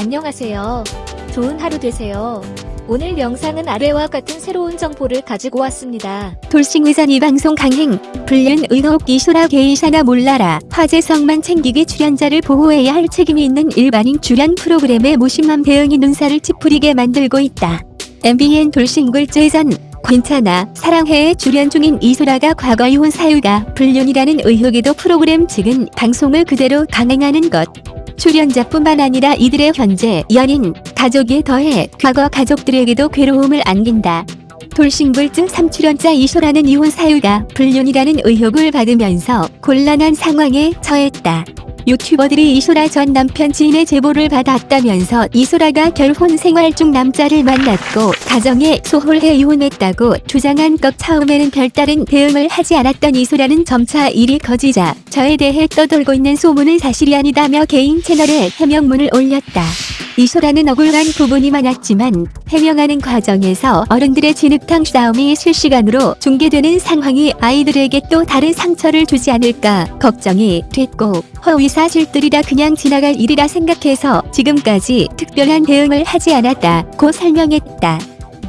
안녕하세요. 좋은 하루 되세요. 오늘 영상은 아래와 같은 새로운 정보를 가지고 왔습니다. 돌싱의전 이 방송 강행 불륜 의혹 이소라 게이샤나 몰라라 화제성만 챙기기 출연자를 보호해야 할 책임이 있는 일반인 출연 프로그램에 무심한 대응이 눈살을 찌푸리게 만들고 있다. MBN 돌싱굴제전 괜찮아 사랑해에 출연 중인 이소라가 과거 이혼 사유가 불륜이라는 의혹에도 프로그램 측은 방송을 그대로 강행하는 것. 출연자뿐만 아니라 이들의 현재 연인, 가족에 더해 과거 가족들에게도 괴로움을 안긴다. 돌싱불증 3출연자 이소라는 이혼 사유가 불륜이라는 의혹을 받으면서 곤란한 상황에 처했다. 유튜버들이 이소라 전 남편 지인의 제보를 받았다면서 이소라가 결혼 생활 중 남자를 만났고 가정에 소홀해 이혼했다고 주장한 것 처음에는 별다른 대응을 하지 않았던 이소라는 점차 일이 커지자 저에 대해 떠돌고 있는 소문은 사실이 아니다며 개인 채널에 해명문을 올렸다. 이소라는 억울한 부분이 많았지만 해명하는 과정에서 어른들의 진흙탕 싸움이 실시간으로 중계되는 상황이 아이들에게 또 다른 상처를 주지 않을까 걱정이 됐고 허위사실들이라 그냥 지나갈 일이라 생각해서 지금까지 특별한 대응을 하지 않았다고 설명했다.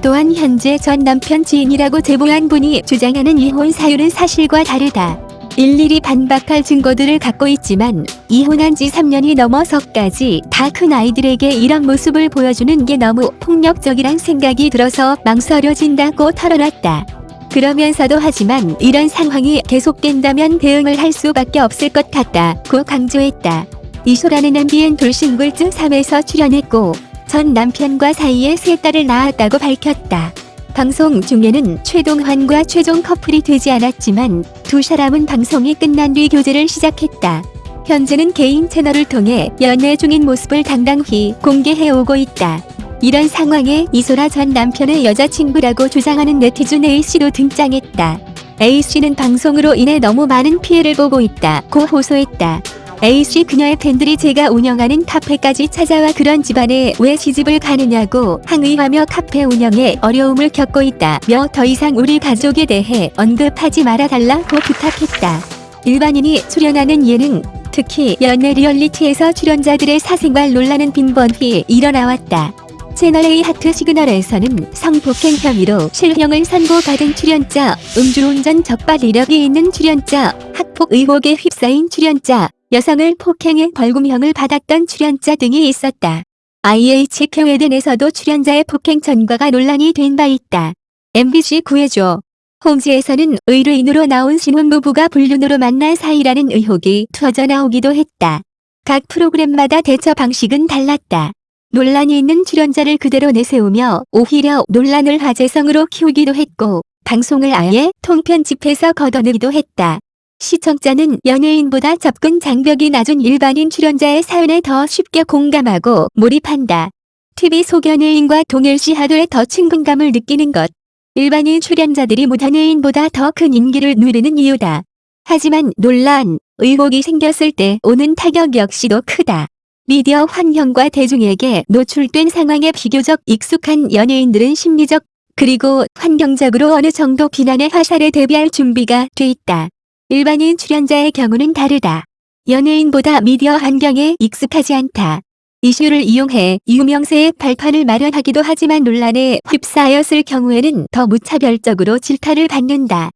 또한 현재 전 남편 지인이라고 제보한 분이 주장하는 이혼 사유는 사실과 다르다. 일일이 반박할 증거들을 갖고 있지만 이혼한 지 3년이 넘어서까지 다 큰 아이들에게 이런 모습을 보여주는 게 너무 폭력적이란 생각이 들어서 망설여진다고 털어놨다. 그러면서도 하지만 이런 상황이 계속된다면 대응을 할 수밖에 없을 것 같다고 강조했다. 이소라는 MBN 돌싱굴증 3에서 출연했고 전 남편과 사이에 세 딸을 낳았다고 밝혔다. 방송 중에는 최동환과 최종 커플이 되지 않았지만 두 사람은 방송이 끝난 뒤 교제를 시작했다. 현재는 개인 채널을 통해 연애 중인 모습을 당당히 공개해오고 있다. 이런 상황에 이소라 전 남편의 여자친구라고 주장하는 네티즌 A씨도 등장했다. A씨는 방송으로 인해 너무 많은 피해를 보고 있다 고 호소했다. A씨 그녀의 팬들이 제가 운영하는 카페까지 찾아와 그런 집안에 왜 시집을 가느냐고 항의하며 카페 운영에 어려움을 겪고 있다며 더 이상 우리 가족에 대해 언급하지 말아달라고 부탁했다. 일반인이 출연하는 예능, 특히 연애 리얼리티에서 출연자들의 사생활 논란은 빈번히 일어나왔다. 채널A 하트 시그널에서는 성폭행 혐의로 실형을 선고받은 출연자, 음주운전 적발 이력이 있는 출연자, 학폭 의혹에 휩싸인 출연자, 여성을 폭행해 벌금형을 받았던 출연자 등이 있었다. IH 경회den에서도 출연자의 폭행 전과가 논란이 된 바 있다. MBC 구해줘. 홈즈에서는 의뢰인으로 나온 신혼부부가 불륜으로 만난 사이라는 의혹이 터져나오기도 했다. 각 프로그램마다 대처 방식은 달랐다. 논란이 있는 출연자를 그대로 내세우며 오히려 논란을 화제성으로 키우기도 했고 방송을 아예 통편집해서 걷어내기도 했다. 시청자는 연예인보다 접근 장벽이 낮은 일반인 출연자의 사연에 더 쉽게 공감하고 몰입한다. TV 속 연예인과 동일시 하도에 더 친근감을 느끼는 것. 일반인 출연자들이 무단예인보다 더 큰 인기를 누리는 이유다. 하지만 논란, 의혹이 생겼을 때 오는 타격 역시도 크다. 미디어 환경과 대중에게 노출된 상황에 비교적 익숙한 연예인들은 심리적 그리고 환경적으로 어느 정도 비난의 화살에 대비할 준비가 돼 있다. 일반인 출연자의 경우는 다르다. 연예인보다 미디어 환경에 익숙하지 않다. 이슈를 이용해 유명세의 발판을 마련하기도 하지만 논란에 휩싸였을 경우에는 더 무차별적으로 질타를 받는다.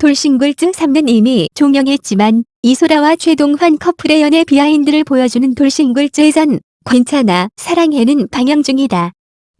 돌싱굴증 3는 이미 종영했지만 이소라와 최동환 커플의 연애 비하인드를 보여주는 돌싱굴죄전 괜찮아 사랑해는 방영 중이다.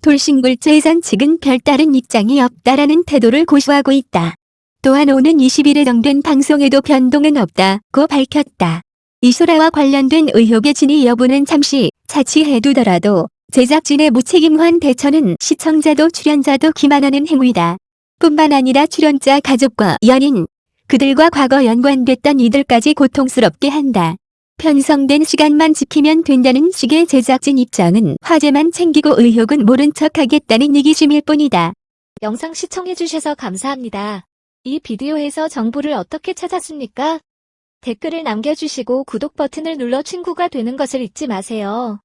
돌싱굴죄전 측은 별다른 입장이 없다라는 태도를 고수하고 있다. 또한 오는 20일에 정된 방송에도 변동은 없다고 밝혔다. 이소라와 관련된 의혹의 진위 여부는 잠시 차치해두더라도 제작진의 무책임한 대처는 시청자도 출연자도 기만하는 행위다. 뿐만 아니라 출연자 가족과 연인, 그들과 과거 연관됐던 이들까지 고통스럽게 한다. 편성된 시간만 지키면 된다는 식의 제작진 입장은 화제만 챙기고 의혹은 모른 척하겠다는 이기심일 뿐이다. 영상 시청해주셔서 감사합니다. 이 비디오에서 정보를 어떻게 찾았습니까? 댓글을 남겨주시고 구독 버튼을 눌러 친구가 되는 것을 잊지 마세요.